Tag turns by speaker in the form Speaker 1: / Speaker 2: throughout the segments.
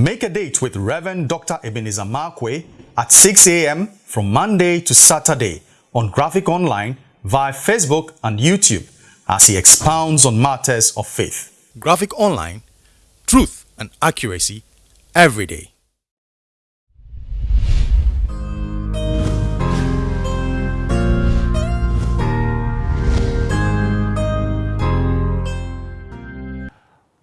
Speaker 1: Make a date with Reverend Dr. Ebenezer Markwei at 6 a.m. from Monday to Saturday on Graphic Online via Facebook and YouTube as he expounds on matters of faith. Graphic Online, truth and accuracy every day.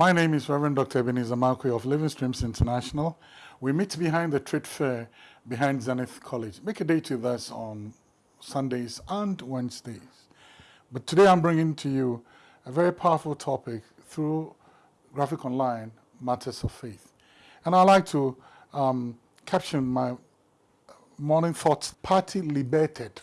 Speaker 2: My name is Reverend Dr. Ebenezer Markwei of Living Streams International. We meet behind the trade fair behind Zenith College. Make a date with us on Sundays and Wednesdays. But today I'm bringing to you a very powerful topic through Graphic Online, Matters of Faith. And I'd like to um, caption my morning thoughts, Party Liberated.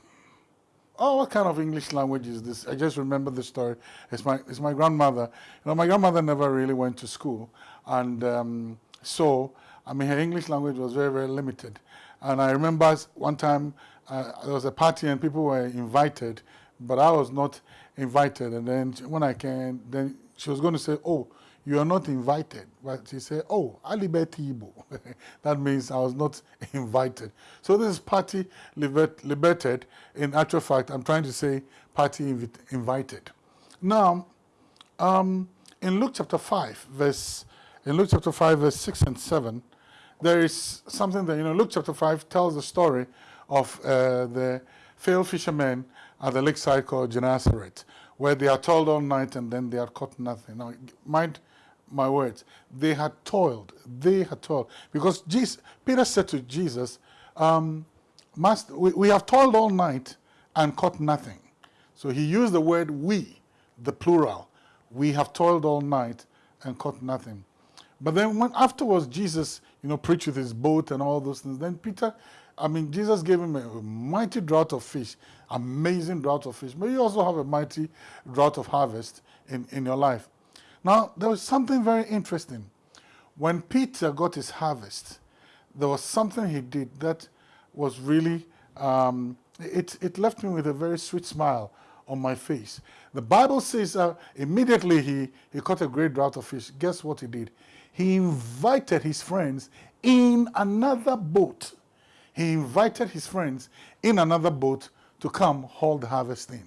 Speaker 2: Oh, what kind of English language is this? I just remember the story. It's my, it's my grandmother. You know, my grandmother never really went to school. And um, so, I mean, her English language was very, very limited. And I remember one time uh, there was a party and people were invited, but I was not invited. And then when I came, then she was going to say, oh, you are not invited. But she said, oh, Alibeti Ibo. that means I was not invited. So this is party liberated. In actual fact, I'm trying to say party invited. Now, um, in Luke chapter 5, verse, in Luke chapter 5, verse 6 and 7, there is something that, you know, Luke chapter 5 tells the story of uh, the failed fishermen at the lakeside called Gennesaret, where they are told all night and then they are caught nothing. Now, mind my words, they had toiled, they had toiled. Because Jesus, Peter said to Jesus, um, Master, we, we have toiled all night and caught nothing. So he used the word we, the plural. We have toiled all night and caught nothing. But then when afterwards Jesus, you know, preached with his boat and all those things, then Peter, I mean, Jesus gave him a mighty drought of fish, amazing drought of fish. But you also have a mighty drought of harvest in, in your life. Now, there was something very interesting. When Peter got his harvest, there was something he did that was really, um, it, it left me with a very sweet smile on my face. The Bible says uh, immediately he, he caught a great drought of fish. Guess what he did? He invited his friends in another boat. He invited his friends in another boat to come haul the harvest in.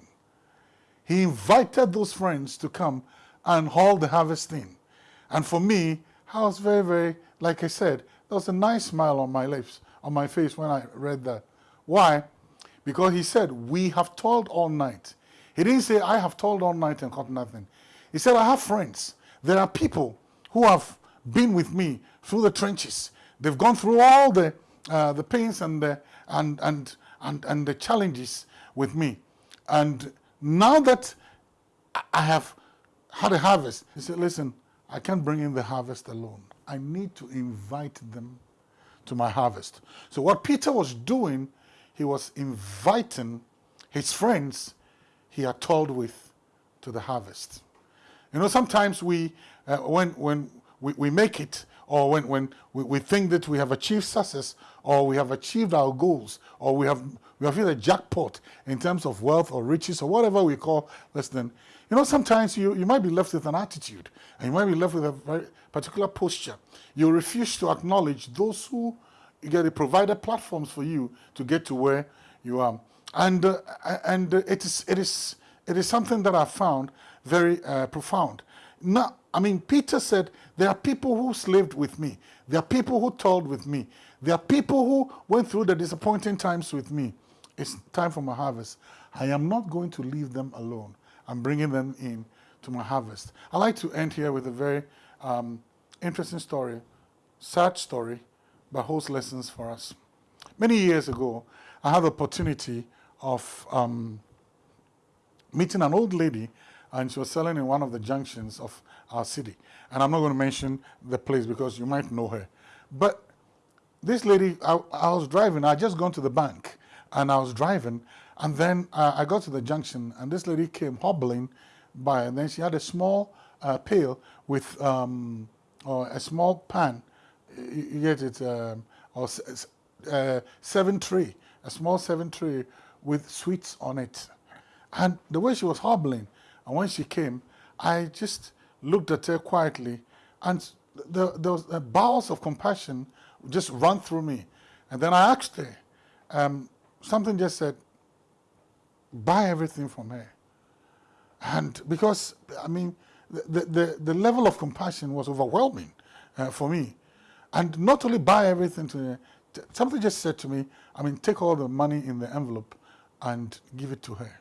Speaker 2: He invited those friends to come and haul the harvest in. And for me, I was very, very, like I said, there was a nice smile on my lips, on my face when I read that. Why? Because he said, we have toiled all night. He didn't say, I have toiled all night and caught nothing. He said, I have friends. There are people who have been with me through the trenches. They've gone through all the, uh, the pains and the, and, and, and, and the challenges with me. And now that I have had a harvest. He said, listen, I can't bring in the harvest alone. I need to invite them to my harvest. So what Peter was doing, he was inviting his friends he had told with to the harvest. You know, sometimes we, uh, when, when we, we make it, or when, when we, we think that we have achieved success, or we have achieved our goals, or we have, we have hit a jackpot in terms of wealth or riches, or whatever we call less than, you know, sometimes you, you might be left with an attitude and you might be left with a particular posture. You refuse to acknowledge those who get provided platforms for you to get to where you are. And, uh, and it, is, it, is, it is something that I found very uh, profound. Now, I mean, Peter said, there are people who slaved with me. There are people who toiled with me. There are people who went through the disappointing times with me. It's time for my harvest. I am not going to leave them alone. I'm bringing them in to my harvest. I like to end here with a very um, interesting story, sad story, but holds lessons for us. Many years ago, I had the opportunity of um, meeting an old lady and she was selling in one of the junctions of our city. And I'm not going to mention the place because you might know her. But this lady, I, I was driving, I had just gone to the bank and I was driving and then uh, I got to the junction and this lady came hobbling by and then she had a small uh, pail with um, or a small pan, you get it, um, or uh, seven tray, a small seven tray with sweets on it. And the way she was hobbling, and when she came, I just looked at her quietly and the, those bowels of compassion just run through me. And then I asked her, um, something just said, buy everything from her. And because, I mean, the, the, the level of compassion was overwhelming uh, for me. And not only buy everything to her, something just said to me, I mean, take all the money in the envelope and give it to her.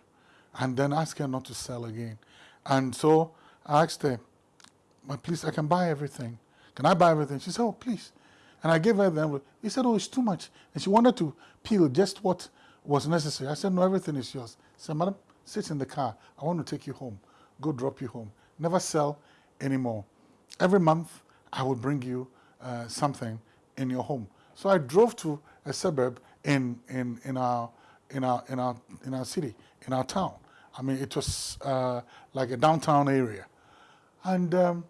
Speaker 2: And then ask her not to sell again. And so I asked her, well, please, I can buy everything. Can I buy everything? She said, oh, please. And I gave her the envelope. He said, oh, it's too much. And she wanted to peel just what was necessary. I said, no, everything is yours. She said, madam, sit in the car. I want to take you home. Go drop you home. Never sell anymore. Every month, I will bring you uh, something in your home. So I drove to a suburb in, in, in, our, in, our, in, our, in our city, in our town. I mean, it was uh, like a downtown area. And um,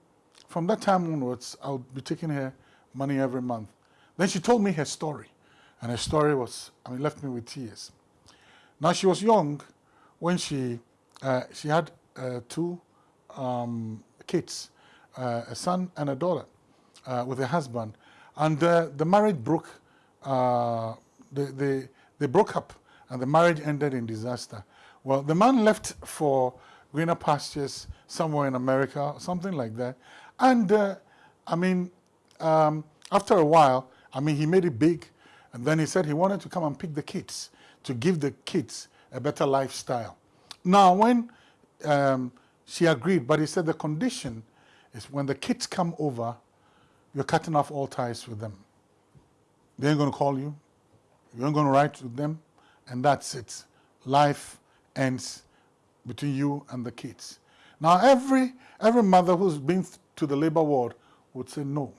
Speaker 2: from that time onwards, I'll be taking her money every month. Then she told me her story. And her story was, I mean, left me with tears. Now, she was young when she, uh, she had uh, two um, kids, uh, a son and a daughter, uh, with a husband. And uh, the marriage broke, uh, they, they, they broke up and the marriage ended in disaster. Well, the man left for greener pastures somewhere in America, something like that. And uh, I mean, um, after a while, I mean, he made it big. And then he said he wanted to come and pick the kids to give the kids a better lifestyle. Now, when um, she agreed, but he said the condition is when the kids come over, you're cutting off all ties with them. They ain't going to call you. You ain't going to write to them. And that's it. Life ends between you and the kids. Now, every, every mother who's been to the labor ward would say no.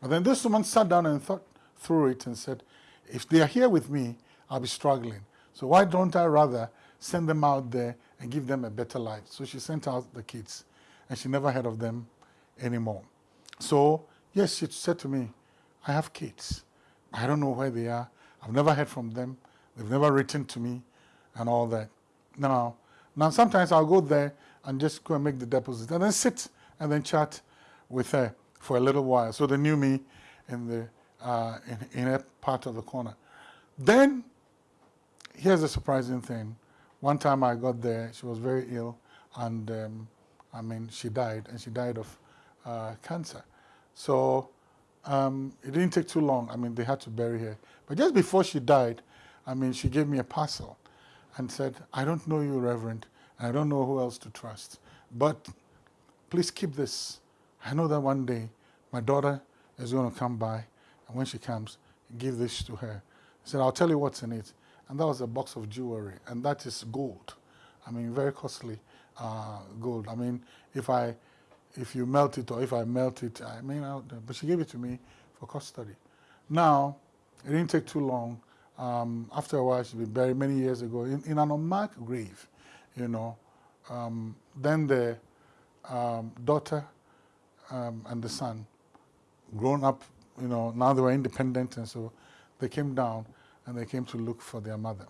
Speaker 2: But then this woman sat down and thought through it and said, if they are here with me, I'll be struggling. So why don't I rather send them out there and give them a better life? So she sent out the kids and she never heard of them anymore. So yes, she said to me, I have kids. I don't know where they are. I've never heard from them. They've never written to me and all that. Now, now sometimes I'll go there and just go and make the deposit and then sit and then chat with her for a little while. So they knew me in the uh, in, in a part of the corner. Then, here's a surprising thing. One time I got there, she was very ill, and um, I mean, she died, and she died of uh, cancer. So um, it didn't take too long. I mean, they had to bury her. But just before she died, I mean, she gave me a parcel and said, I don't know you, Reverend, I don't know who else to trust, but please keep this. I know that one day my daughter is going to come by, and when she comes, give this to her. He said, I'll tell you what's in it. And that was a box of jewelry, and that is gold. I mean, very costly uh, gold. I mean, if I, if you melt it or if I melt it, I mean, I'll, but she gave it to me for custody. Now, it didn't take too long um, after a while, she was buried many years ago in, in an unmarked grave, you know. Um, then the um, daughter um, and the son, grown up, you know, now they were independent, and so they came down and they came to look for their mother.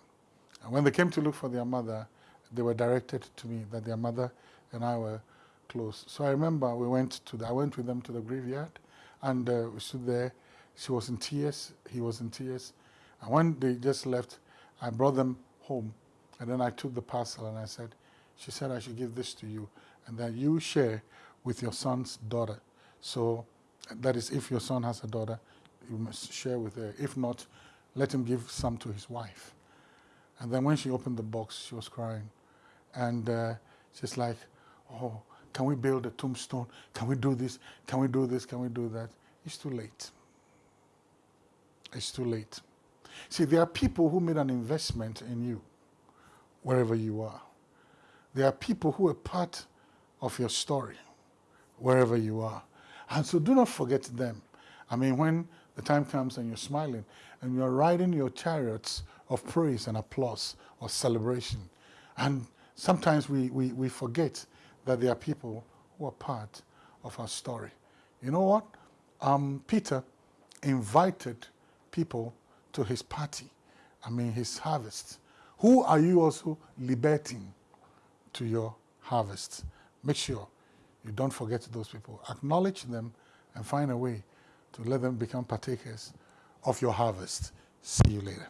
Speaker 2: And when they came to look for their mother, they were directed to me that their mother and I were close. So I remember we went to the, I went with them to the graveyard, and uh, we stood there. She was in tears. He was in tears. And when they just left, I brought them home. And then I took the parcel and I said, she said I should give this to you and that you share with your son's daughter. So that is if your son has a daughter, you must share with her. If not, let him give some to his wife. And then when she opened the box, she was crying. And uh, she's like, oh, can we build a tombstone? Can we do this? Can we do this? Can we do that? It's too late. It's too late. See, there are people who made an investment in you, wherever you are. There are people who are part of your story, wherever you are. And so do not forget them. I mean, when the time comes and you're smiling and you're riding your chariots of praise and applause or celebration. And sometimes we, we, we forget that there are people who are part of our story. You know what? Um, Peter invited people to his party, I mean his harvest. Who are you also liberating to your harvest? Make sure you don't forget those people. Acknowledge them and find a way to let them become partakers of your harvest. See you later.